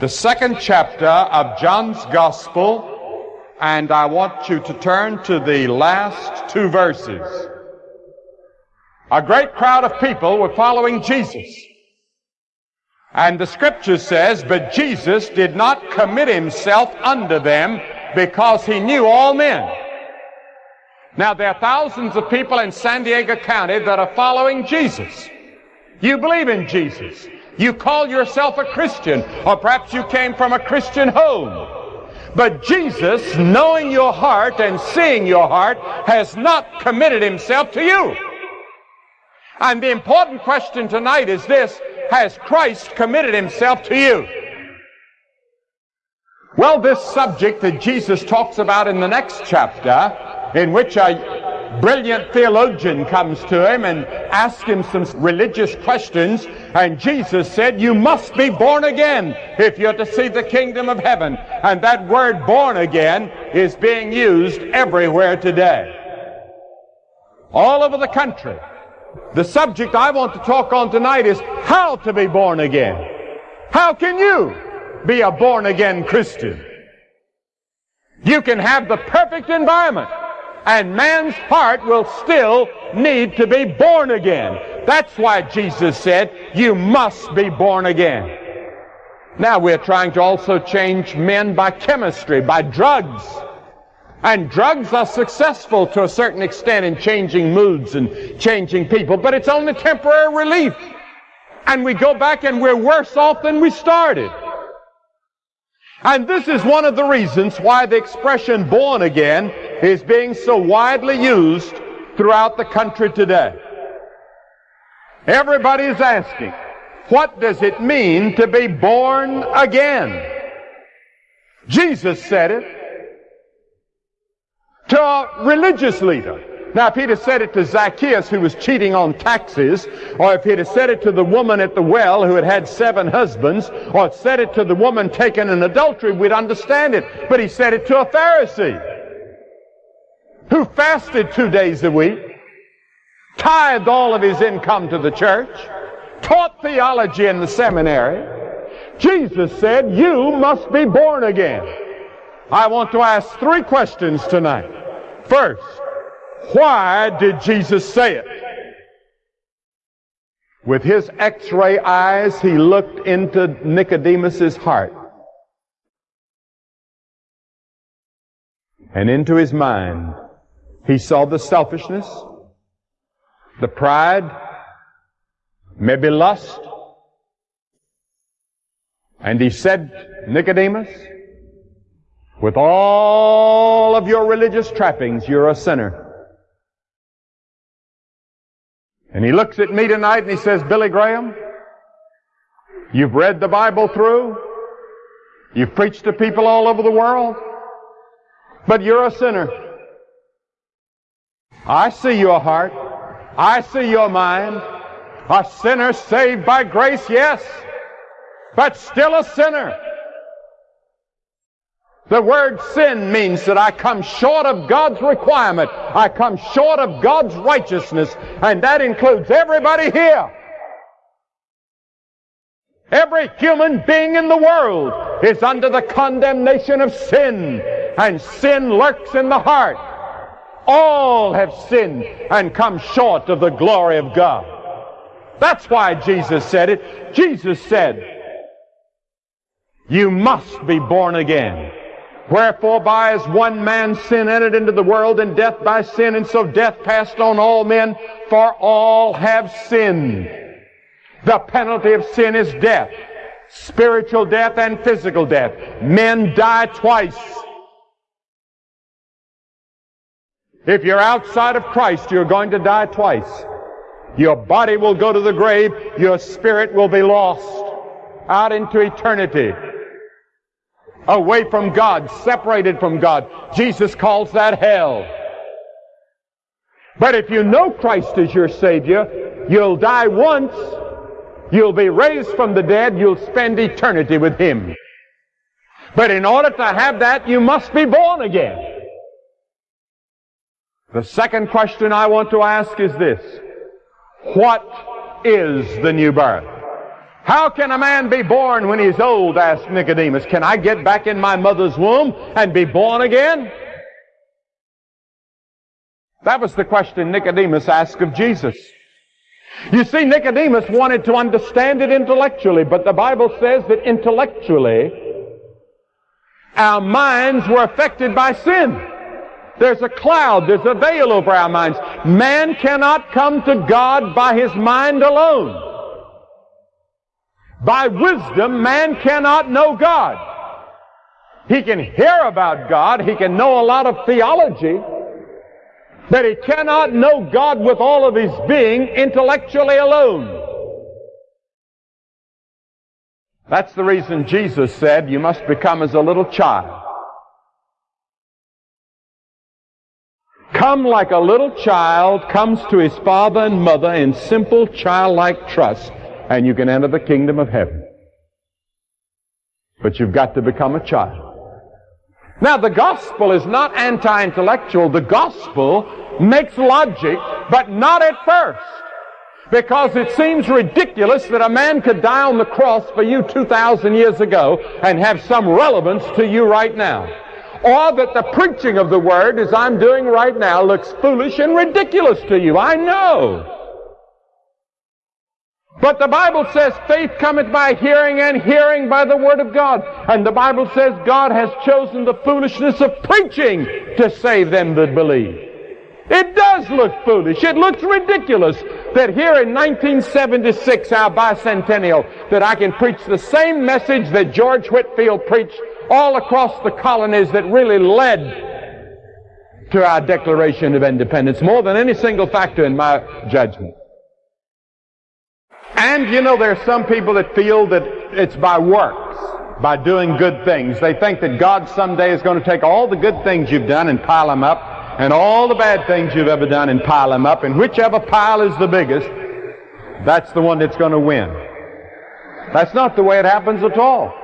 the second chapter of John's Gospel, and I want you to turn to the last two verses. A great crowd of people were following Jesus. And the scripture says, but Jesus did not commit himself unto them because he knew all men. Now there are thousands of people in San Diego County that are following Jesus. You believe in Jesus. You call yourself a Christian, or perhaps you came from a Christian home. But Jesus, knowing your heart and seeing your heart, has not committed himself to you. And the important question tonight is this, has Christ committed himself to you? Well, this subject that Jesus talks about in the next chapter, in which a brilliant theologian comes to him and asks him some religious questions. And Jesus said, you must be born again if you're to see the kingdom of heaven. And that word born again is being used everywhere today. All over the country. The subject I want to talk on tonight is how to be born again. How can you be a born again Christian? You can have the perfect environment and man's heart will still need to be born again. That's why Jesus said, you must be born again. Now we're trying to also change men by chemistry, by drugs. And drugs are successful to a certain extent in changing moods and changing people, but it's only temporary relief. And we go back and we're worse off than we started. And this is one of the reasons why the expression born again is being so widely used throughout the country today. Everybody is asking, what does it mean to be born again? Jesus said it to a religious leader. Now, if he'd have said it to Zacchaeus, who was cheating on taxes, or if he'd have said it to the woman at the well who had had seven husbands, or said it to the woman taken in adultery, we'd understand it. But he said it to a Pharisee who fasted two days a week, tithed all of his income to the church, taught theology in the seminary. Jesus said, you must be born again. I want to ask three questions tonight. First, why did Jesus say it? With his x-ray eyes, he looked into Nicodemus's heart and into his mind. He saw the selfishness, the pride, maybe lust. And he said, Nicodemus, with all of your religious trappings, you're a sinner. And he looks at me tonight and he says, Billy Graham, you've read the Bible through. You've preached to people all over the world. But you're a sinner. I see your heart. I see your mind. A sinner saved by grace, yes, but still a sinner. The word sin means that I come short of God's requirement. I come short of God's righteousness, and that includes everybody here. Every human being in the world is under the condemnation of sin, and sin lurks in the heart. All have sinned and come short of the glory of God. That's why Jesus said it. Jesus said, you must be born again. Wherefore by as one man sin entered into the world, and death by sin, and so death passed on all men, for all have sinned. The penalty of sin is death. Spiritual death and physical death. Men die twice. If you're outside of Christ, you're going to die twice. Your body will go to the grave, your spirit will be lost out into eternity away from God, separated from God. Jesus calls that hell. But if you know Christ as your Savior, you'll die once, you'll be raised from the dead, you'll spend eternity with Him. But in order to have that, you must be born again. The second question I want to ask is this. What is the new birth? How can a man be born when he's old? asked Nicodemus. Can I get back in my mother's womb and be born again? That was the question Nicodemus asked of Jesus. You see, Nicodemus wanted to understand it intellectually, but the Bible says that intellectually, our minds were affected by sin. There's a cloud, there's a veil over our minds. Man cannot come to God by his mind alone. By wisdom, man cannot know God. He can hear about God, he can know a lot of theology, But he cannot know God with all of his being intellectually alone. That's the reason Jesus said you must become as a little child. Come like a little child comes to his father and mother in simple childlike trust, and you can enter the kingdom of heaven. But you've got to become a child. Now, the gospel is not anti-intellectual. The gospel makes logic, but not at first. Because it seems ridiculous that a man could die on the cross for you 2,000 years ago and have some relevance to you right now. Or that the preaching of the word, as I'm doing right now, looks foolish and ridiculous to you. I know. But the Bible says faith cometh by hearing and hearing by the Word of God. And the Bible says God has chosen the foolishness of preaching to save them that believe. It does look foolish. It looks ridiculous that here in 1976, our bicentennial, that I can preach the same message that George Whitefield preached all across the colonies that really led to our Declaration of Independence, more than any single factor in my judgment. And you know, there are some people that feel that it's by works, by doing good things. They think that God someday is going to take all the good things you've done and pile them up, and all the bad things you've ever done and pile them up, and whichever pile is the biggest, that's the one that's going to win. That's not the way it happens at all.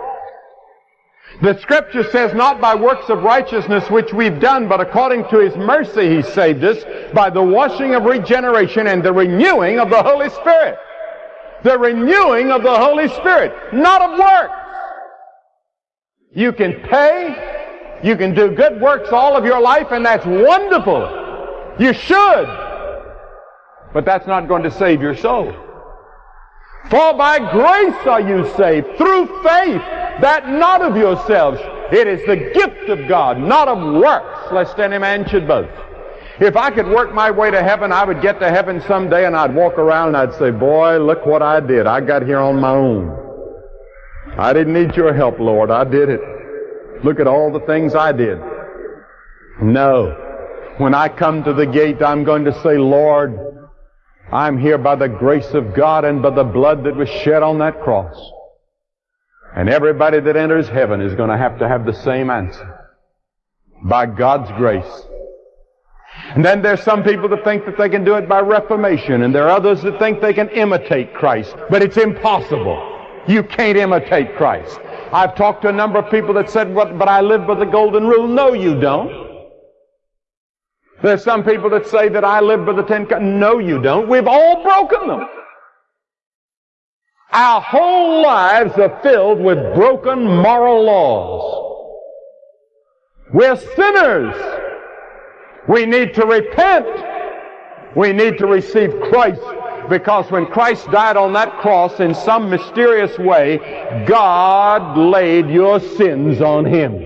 The scripture says, not by works of righteousness which we've done, but according to his mercy he saved us by the washing of regeneration and the renewing of the Holy Spirit the renewing of the Holy Spirit, not of works. You can pay, you can do good works all of your life, and that's wonderful. You should. But that's not going to save your soul. For by grace are you saved, through faith, that not of yourselves. It is the gift of God, not of works, lest any man should boast. If I could work my way to heaven, I would get to heaven someday and I'd walk around and I'd say, boy, look what I did. I got here on my own. I didn't need your help, Lord. I did it. Look at all the things I did. No. When I come to the gate, I'm going to say, Lord, I'm here by the grace of God and by the blood that was shed on that cross. And everybody that enters heaven is going to have to have the same answer. By God's grace. And then there's some people that think that they can do it by reformation, and there are others that think they can imitate Christ. But it's impossible. You can't imitate Christ. I've talked to a number of people that said, what, but I live by the golden rule. No, you don't. There's some people that say that I live by the Ten Commandments. No, you don't. We've all broken them. Our whole lives are filled with broken moral laws. We're sinners. We need to repent. We need to receive Christ because when Christ died on that cross in some mysterious way, God laid your sins on Him.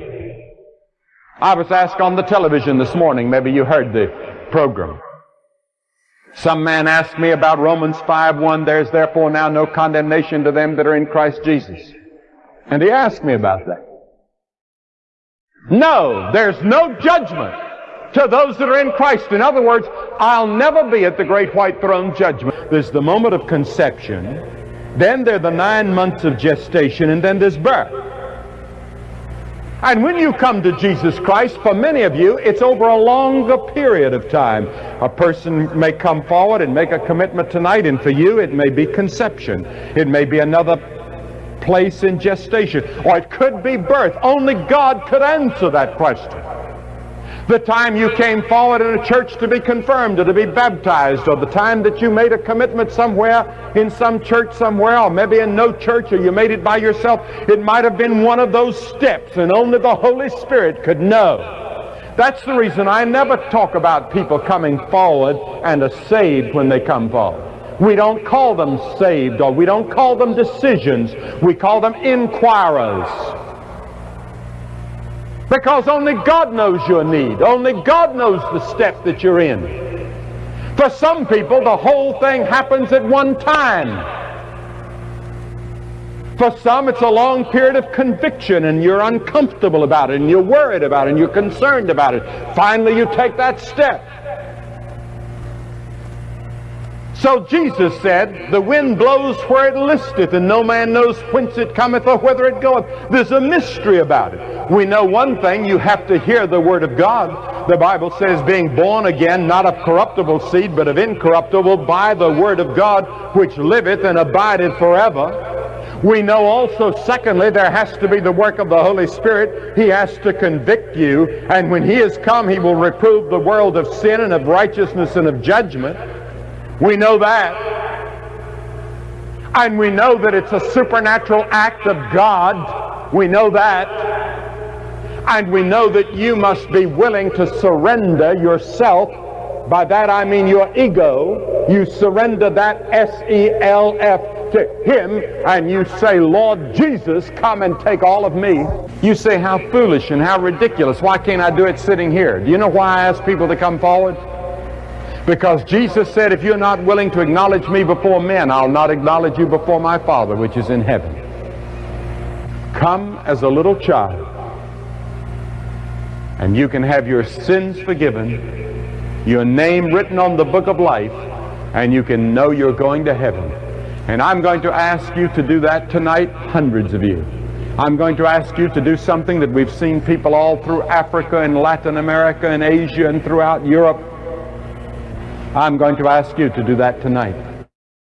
I was asked on the television this morning, maybe you heard the program. Some man asked me about Romans 5:1, there's therefore now no condemnation to them that are in Christ Jesus. And he asked me about that. No, there's no judgment to those that are in Christ. In other words, I'll never be at the great white throne judgment. There's the moment of conception, then there are the nine months of gestation, and then there's birth. And when you come to Jesus Christ, for many of you, it's over a longer period of time. A person may come forward and make a commitment tonight, and for you, it may be conception. It may be another place in gestation, or it could be birth. Only God could answer that question. The time you came forward in a church to be confirmed or to be baptized, or the time that you made a commitment somewhere in some church somewhere, or maybe in no church, or you made it by yourself, it might have been one of those steps, and only the Holy Spirit could know. That's the reason I never talk about people coming forward and are saved when they come forward. We don't call them saved or we don't call them decisions. We call them inquirers. Because only God knows your need. Only God knows the step that you're in. For some people, the whole thing happens at one time. For some, it's a long period of conviction and you're uncomfortable about it and you're worried about it and you're concerned about it. Finally, you take that step. So Jesus said, The wind blows where it listeth, and no man knows whence it cometh or whither it goeth. There's a mystery about it. We know one thing, you have to hear the word of God. The Bible says, being born again, not of corruptible seed, but of incorruptible, by the word of God, which liveth and abideth forever. We know also, secondly, there has to be the work of the Holy Spirit. He has to convict you, and when He has come, He will reprove the world of sin and of righteousness and of judgment. We know that. And we know that it's a supernatural act of God. We know that. And we know that you must be willing to surrender yourself. By that I mean your ego. You surrender that S-E-L-F to Him and you say, Lord Jesus, come and take all of me. You say, how foolish and how ridiculous. Why can't I do it sitting here? Do you know why I ask people to come forward? Because Jesus said, if you're not willing to acknowledge me before men, I'll not acknowledge you before my Father which is in heaven. Come as a little child, and you can have your sins forgiven, your name written on the book of life, and you can know you're going to heaven. And I'm going to ask you to do that tonight, hundreds of you. I'm going to ask you to do something that we've seen people all through Africa and Latin America and Asia and throughout Europe I'm going to ask you to do that tonight.